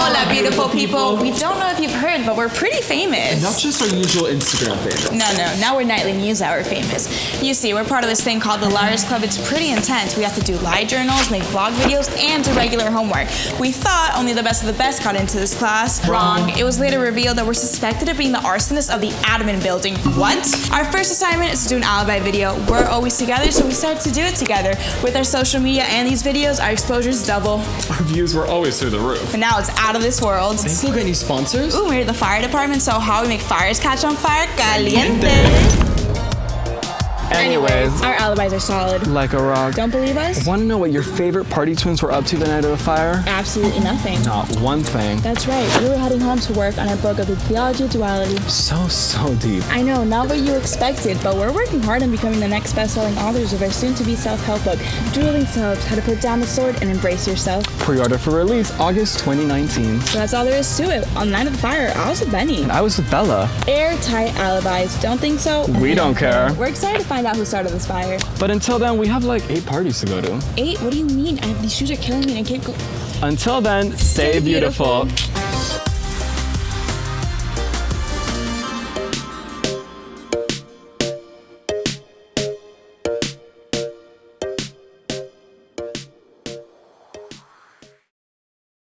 up, beautiful people? We don't know if you've heard, but we're pretty famous. Not just our usual Instagram famous. No, no, now we're Nightly News Hour famous. You see, we're part of this thing called the Liars Club. It's pretty intense. We have to do lie journals, make vlog videos, and do regular homework. We thought only the best of the best got into this class. Wrong. It was later revealed that we're suspected of being the arsonists of the admin building. What? Our first assignment is to do an alibi video. We're always together, so we started to do it together. With our social media and these videos, our exposure's double. Our views were always through the roof. But now it's out of this world. Think we'll any sponsors? Ooh, we're the fire department, so how we make fires catch on fire? Caliente. Anyways, Our alibis are solid. like a rock. Don't believe us? Want to know what your favorite party twins were up to the night of the fire? Absolutely nothing. Not one thing. That's right. We were heading home to work on our book of the theology of duality. So, so deep. I know, not what you expected, but we're working hard on becoming the next best-selling authors of our soon-to-be self-help book, Dueling Selves: How to Put Down the Sword and Embrace Yourself. Pre-order for release August 2019. So that's all there is to it. On the night of the fire, I was with Benny. I was with Bella. Airtight alibis. Don't think so? We don't care. We're excited to find out who started this fire. But until then, we have like eight parties to go to. Eight? What do you mean? I have these shoes are killing me and I can't go. Until then, stay, beautiful. beautiful.